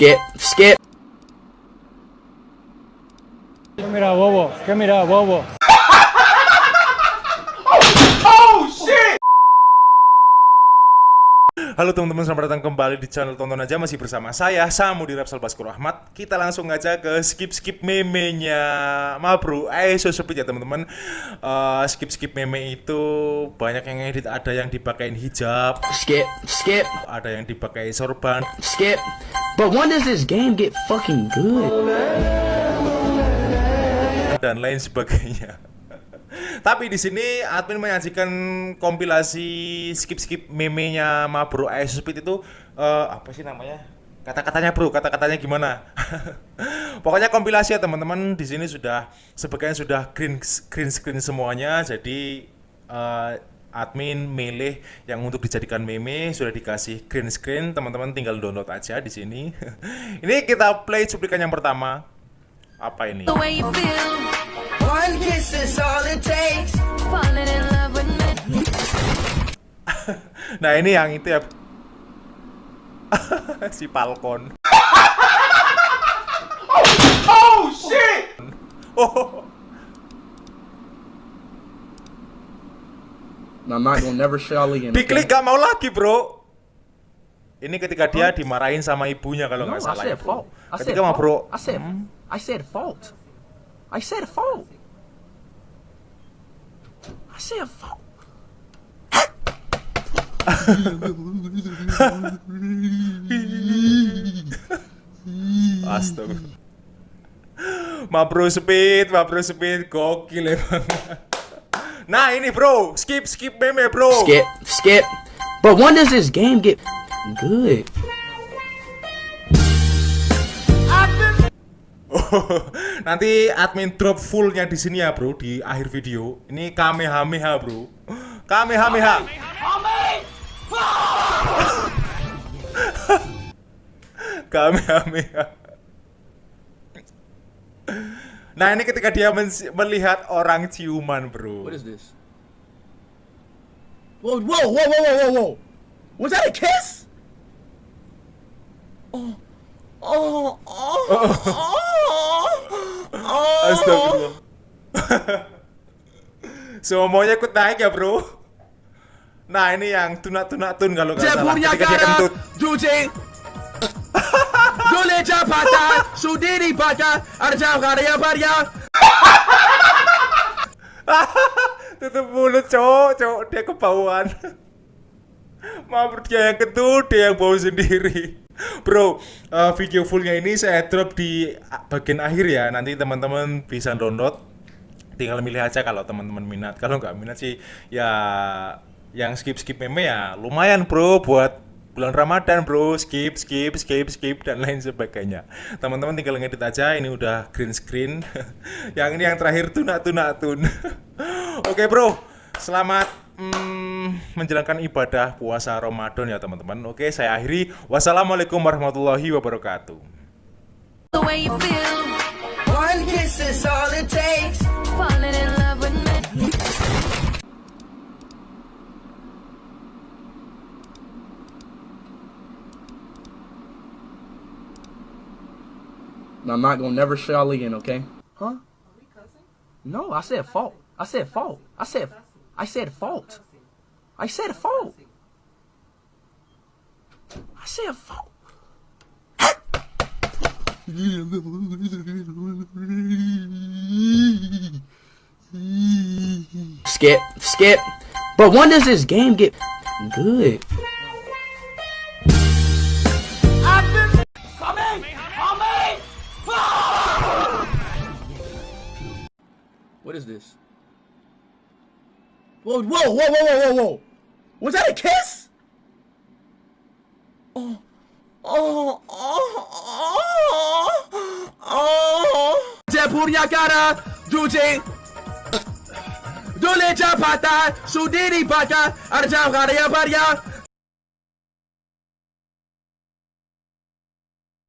Skip, skip. ¿Qué mira, bobo? ¿Qué mira, bobo? Halo teman-teman, selamat datang kembali di channel Tonton Aja Masih bersama saya, Samudi Rapsal Baskur Ahmad Kita langsung aja ke skip-skip meme-nya Ma bro, eh so ya teman-teman Eh, Skip-skip meme itu banyak yang edit Ada yang dipakein hijab Skip, skip, Ada yang dipakai sorban skip. But when does this game get fucking good? Dan lain sebagainya Tapi di sini admin menyajikan kompilasi skip-skip meme-nya Ma Bro Ice Speed itu eh, apa sih namanya? Kata-katanya bro, kata-katanya gimana? Pokoknya kompilasi ya teman-teman. Di sini sudah sebagian sudah green green screen semuanya. Jadi eh, admin milih yang untuk dijadikan meme sudah dikasih green screen. Teman-teman tinggal download aja di sini. ini kita play cuplikan yang pertama. Apa ini? Nah ini yang itu ya si Falcon. oh shit! Oh, I'm not gonna never shall again. Pikli gak mau lagi bro. Ini ketika dia dimarahin sama ibunya kalau No, nggak I salah ya said fault. I said Ketika fault. bro, I said, Hmm. I said fault. I said fault. I said fault. astaga. Ma bro speed, ma bro speed, gokil emang. Nah ini bro, skip skip meme bro. Skip, skip. But when does this game get good? Nanti admin drop fullnya di sini ya bro di akhir video. Ini kamehameha bro. Kamehameha. kamehameha. Nah ini ketika dia men- melihat orang ciuman bro. What is this? Whoa, whoa, whoa, whoa, whoa, whoa, whoa! Was that a kiss? Oh, oh, oh, oh, oh. Astagfirullah. Semuanya ikut naik ya bro. Nah ini yang tunak-tunak tun kalau nggak salah. Jepurnya Ketika dia gara, kentut. Juji. Dole Japata, Sudiri Bata, Arjau Karya Barya. Tutup mulut cowok, cowok dia kebauan. Maaf dia yang kentut, dia yang bau sendiri. Bro, eh, video fullnya ini saya drop di bagian akhir ya. Nanti teman-teman bisa download. Tinggal milih aja kalau teman-teman minat. Kalau nggak minat sih ya yang skip-skip meme ya lumayan bro buat bulan Ramadan bro. Skip skip skip skip dan lain sebagainya. Teman-teman tinggal ngedit aja ini udah green screen. Yang ini yang terakhir tunak tunak tun. Oke bro. Selamat mm, menjalankan ibadah puasa Ramadan ya teman-teman. Oke saya akhiri. Wassalamualaikum warahmatullahi wabarakatuh. The way you feel. One kiss is all it I'm not gonna never shall again, okay? Huh? No, I said fault. I said fault. I said, I said fault. I said fault. I said fault. Skip, skip. But when does this game get good? What is this? Whoa, whoa, whoa, whoa, whoa, whoa! Was that a kiss? Oh, oh, oh, oh, oh! Jepurnya gara, Juji. Dole Japata, Sudiri Bata, Arjau Karya Barya.